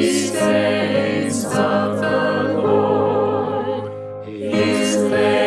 saints of the Lord, his name.